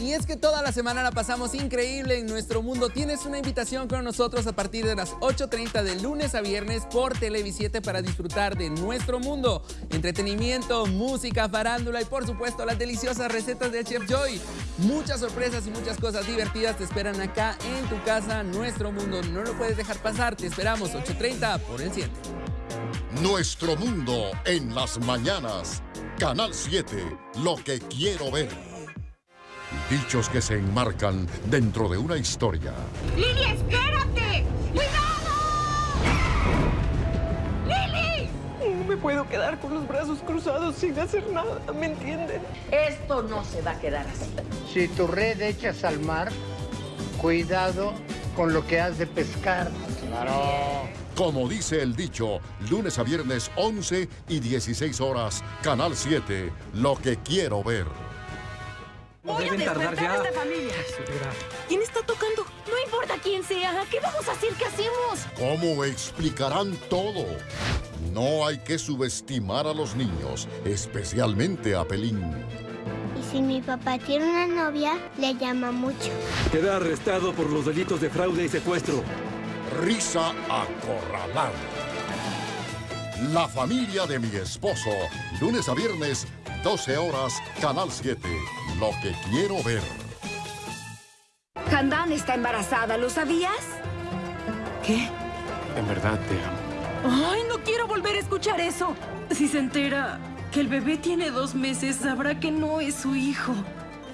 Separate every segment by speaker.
Speaker 1: Y es que toda la semana la pasamos increíble en nuestro mundo. Tienes una invitación con nosotros a partir de las 8.30 de lunes a viernes por Televisiete para disfrutar de nuestro mundo. Entretenimiento, música, farándula y por supuesto las deliciosas recetas de Chef Joy. Muchas sorpresas y muchas cosas divertidas te esperan acá en tu casa, nuestro mundo. No lo puedes dejar pasar. Te esperamos 8.30 por el 7.
Speaker 2: Nuestro mundo en las mañanas. Canal 7, lo que quiero ver. Dichos que se enmarcan dentro de una historia.
Speaker 3: ¡Lili, espérate! ¡Cuidado! ¡Lili!
Speaker 4: No me puedo quedar con los brazos cruzados sin hacer nada, ¿me entienden?
Speaker 3: Esto no se va a quedar así.
Speaker 5: Si tu red echas al mar, cuidado con lo que has de pescar.
Speaker 2: Claro. Como dice el dicho, lunes a viernes 11 y 16 horas, Canal 7, lo que quiero ver.
Speaker 6: No deben tardar ya.
Speaker 3: esta familia. ¿Quién está tocando? No importa quién sea. ¿Qué vamos a hacer? ¿Qué hacemos?
Speaker 2: ¿Cómo explicarán todo? No hay que subestimar a los niños, especialmente a Pelín.
Speaker 7: Y si mi papá tiene una novia, le llama mucho.
Speaker 6: Queda arrestado por los delitos de fraude y secuestro.
Speaker 2: Risa acorralada. La familia de mi esposo, lunes a viernes, 12 horas, Canal 7. Lo que quiero ver.
Speaker 3: Handan está embarazada, ¿lo sabías?
Speaker 8: ¿Qué?
Speaker 9: En verdad te amo.
Speaker 8: Ay, no quiero volver a escuchar eso. Si se entera que el bebé tiene dos meses, sabrá que no es su hijo.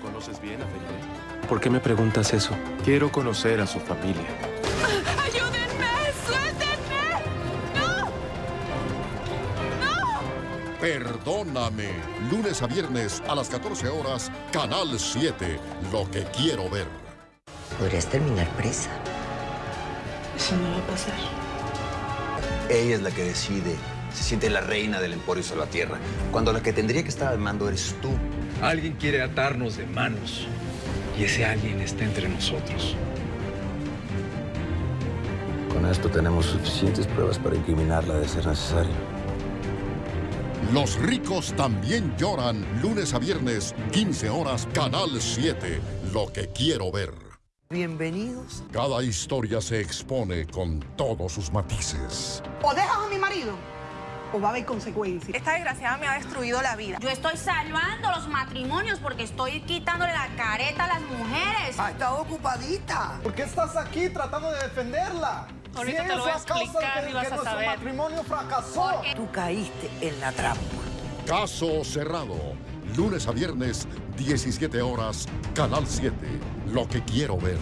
Speaker 9: ¿Conoces bien a Felipe? ¿Por qué me preguntas eso? Quiero conocer a su familia.
Speaker 2: Perdóname. Lunes a viernes a las 14 horas, Canal 7. Lo que quiero ver.
Speaker 10: Podrías terminar presa.
Speaker 4: Eso no va a pasar.
Speaker 11: Ella es la que decide. Se siente la reina del Emporio sobre la Tierra. Cuando la que tendría que estar al mando eres tú.
Speaker 12: Alguien quiere atarnos de manos. Y ese alguien está entre nosotros.
Speaker 13: Con esto tenemos suficientes pruebas para incriminarla de ser necesario.
Speaker 2: Los ricos también lloran. Lunes a viernes, 15 horas, Canal 7. Lo que quiero ver.
Speaker 10: Bienvenidos.
Speaker 2: Cada historia se expone con todos sus matices.
Speaker 4: O dejas a mi marido, o va a haber consecuencias.
Speaker 14: Esta desgraciada me ha destruido la vida.
Speaker 3: Yo estoy salvando los matrimonios porque estoy quitándole la careta a las mujeres.
Speaker 10: Ha estado ocupadita.
Speaker 15: ¿Por qué estás aquí tratando de defenderla?
Speaker 14: Ahorita
Speaker 15: si
Speaker 14: te lo voy a explicar
Speaker 15: de
Speaker 14: y vas
Speaker 15: que
Speaker 14: a saber.
Speaker 15: matrimonio fracasó.
Speaker 10: Tú caíste en la trampa.
Speaker 2: Caso cerrado. Lunes a viernes, 17 horas, Canal 7. Lo que quiero ver.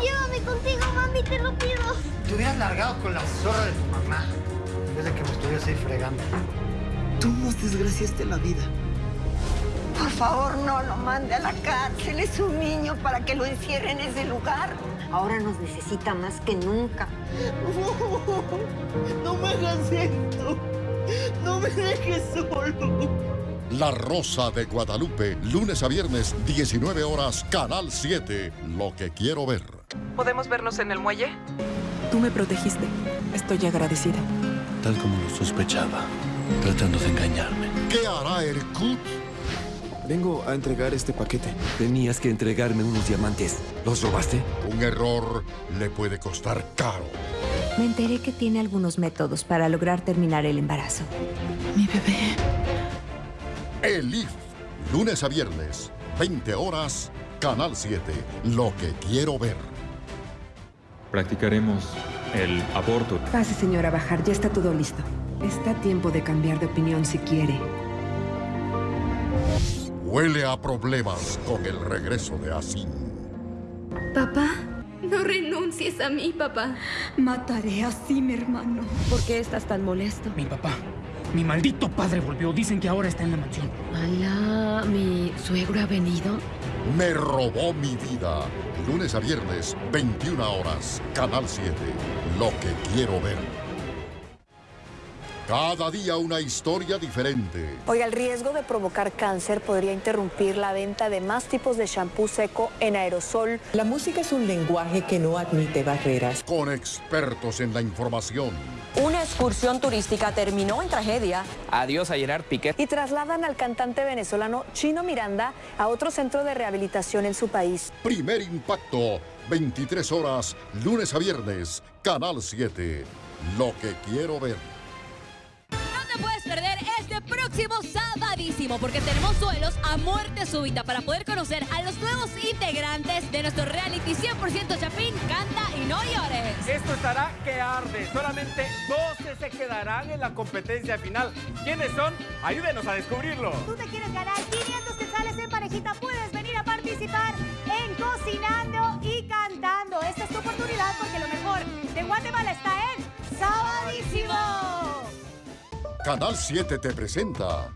Speaker 7: Llévame contigo, mami, te lo pido.
Speaker 5: Te hubieras largado con la zorra de tu mamá en vez de que me estuvieras ahí fregando.
Speaker 4: Tú nos desgraciaste la vida.
Speaker 16: Por favor, no lo mande a la cárcel. Es un niño para que lo encierre en ese lugar. Ahora nos necesita más que nunca.
Speaker 4: No me hagas esto. No me dejes solo.
Speaker 2: La Rosa de Guadalupe. Lunes a viernes, 19 horas, Canal 7. Lo que quiero ver.
Speaker 14: ¿Podemos vernos en el muelle?
Speaker 8: Tú me protegiste. Estoy agradecida.
Speaker 13: Tal como lo sospechaba, tratando de engañarme.
Speaker 2: ¿Qué hará Erkut?
Speaker 9: Vengo a entregar este paquete. Tenías que entregarme unos diamantes. ¿Los robaste?
Speaker 2: Un error le puede costar caro.
Speaker 17: Me enteré que tiene algunos métodos para lograr terminar el embarazo.
Speaker 8: Mi bebé.
Speaker 2: Elif. Lunes a viernes, 20 horas, Canal 7. Lo que quiero ver.
Speaker 18: Practicaremos el aborto.
Speaker 17: Pase, señora Bajar, ya está todo listo. Está a tiempo de cambiar de opinión si quiere.
Speaker 2: Huele a problemas con el regreso de Asin.
Speaker 19: Papá, no renuncies a mí, papá.
Speaker 8: Mataré así, mi hermano.
Speaker 17: ¿Por qué estás tan molesto?
Speaker 20: Mi papá, mi maldito padre volvió. Dicen que ahora está en la mansión.
Speaker 19: Alá, ¿mi suegro ha venido?
Speaker 2: Me robó mi vida. Lunes a viernes, 21 horas, Canal 7. Lo que quiero ver. Cada día una historia diferente.
Speaker 21: Oiga, el riesgo de provocar cáncer podría interrumpir la venta de más tipos de shampoo seco en aerosol.
Speaker 22: La música es un lenguaje que no admite barreras.
Speaker 2: Con expertos en la información.
Speaker 21: Una excursión turística terminó en tragedia.
Speaker 23: Adiós a Gerard Piquet.
Speaker 21: Y trasladan al cantante venezolano Chino Miranda a otro centro de rehabilitación en su país.
Speaker 2: Primer impacto, 23 horas, lunes a viernes, Canal 7. Lo que quiero ver.
Speaker 22: Puedes perder este próximo sabadísimo porque tenemos duelos a muerte súbita para poder conocer a los nuevos integrantes de nuestro reality 100% Chapín, Canta y No Llores.
Speaker 24: Esto estará que arde. Solamente 12 se quedarán en la competencia final. ¿Quiénes son? Ayúdenos a descubrirlo.
Speaker 25: ¿Tú te quieres ganar 500 quetzales en parejita? Puedes
Speaker 2: Canal 7 te presenta.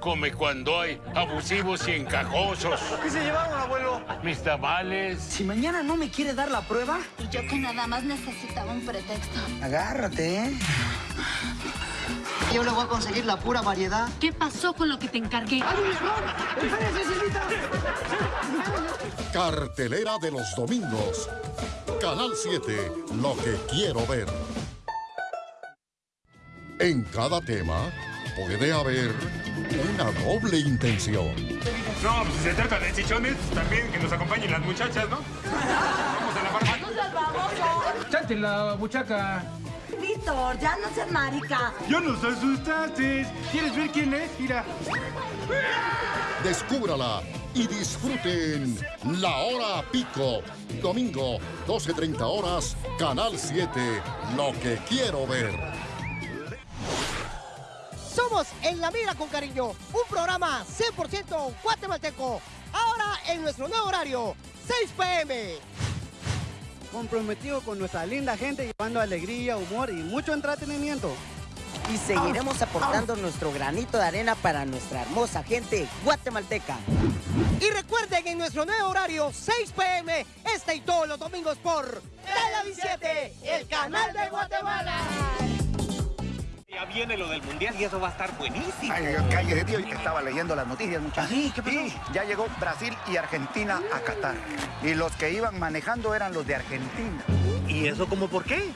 Speaker 26: Come cuando hay abusivos y encajosos.
Speaker 15: ¿Qué se llevaron, abuelo?
Speaker 26: Mis tamales.
Speaker 10: Si mañana no me quiere dar la prueba,
Speaker 27: Y yo que nada más necesitaba un pretexto.
Speaker 10: agárrate, ¿eh?
Speaker 28: Yo le voy a conseguir la pura variedad.
Speaker 27: ¿Qué pasó con lo que te encargué?
Speaker 2: Cartelera de los domingos. Canal 7, lo que quiero ver. En cada tema puede haber una doble intención.
Speaker 29: No, pues si se trata de chichones, también que nos acompañen las muchachas, ¿no? Vamos a la barba.
Speaker 25: ¡Nos salvamos!
Speaker 20: Chante la buchaca.
Speaker 25: Víctor, ya no seas marica.
Speaker 29: Yo no soy asustaste. ¿Quieres ver quién es? Mira.
Speaker 2: Descúbrala y disfruten La Hora Pico. Domingo, 12.30 horas, Canal 7. Lo que quiero ver.
Speaker 30: Somos En la Mira con Cariño, un programa 100% guatemalteco. Ahora en nuestro nuevo horario, 6 pm.
Speaker 28: Comprometido con nuestra linda gente, llevando alegría, humor y mucho entretenimiento.
Speaker 10: Y seguiremos aportando nuestro granito de arena para nuestra hermosa gente guatemalteca.
Speaker 30: Y recuerden en nuestro nuevo horario, 6 pm, este y todos los domingos por Televis 7, el canal de Guatemala.
Speaker 24: Ya viene lo del mundial y eso va a estar buenísimo.
Speaker 31: Ay, cállate, tío. Estaba leyendo las noticias, muchachos.
Speaker 24: ¿Ah, sí? ¿Qué pasó?
Speaker 31: Sí, ya llegó Brasil y Argentina a Qatar. Y los que iban manejando eran los de Argentina.
Speaker 24: ¿Y eso cómo por qué?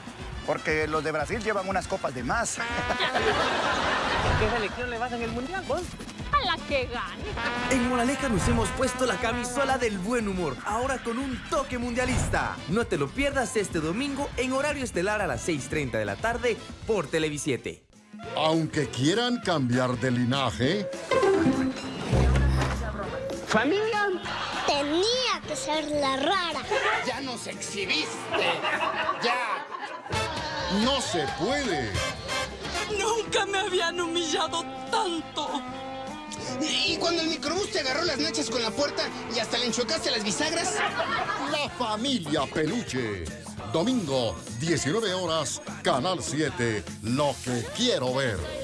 Speaker 31: Porque los de Brasil llevan unas copas de más.
Speaker 24: ¿Qué selección le vas en el mundial, vos?
Speaker 25: A la que gane.
Speaker 32: En Moraleja nos hemos puesto la camisola del buen humor, ahora con un toque mundialista. No te lo pierdas este domingo en horario estelar a las 6.30 de la tarde por Televisiete.
Speaker 2: Aunque quieran cambiar de linaje,
Speaker 30: Familia.
Speaker 7: Tenía que ser la rara.
Speaker 31: Ya nos exhibiste. Ya.
Speaker 2: no se puede.
Speaker 8: Nunca me habían humillado tanto.
Speaker 31: Y cuando el microbús te agarró las nachas con la puerta y hasta le enchocaste las bisagras.
Speaker 2: La familia Peluche. Domingo, 19 horas, Canal 7. Lo que quiero ver.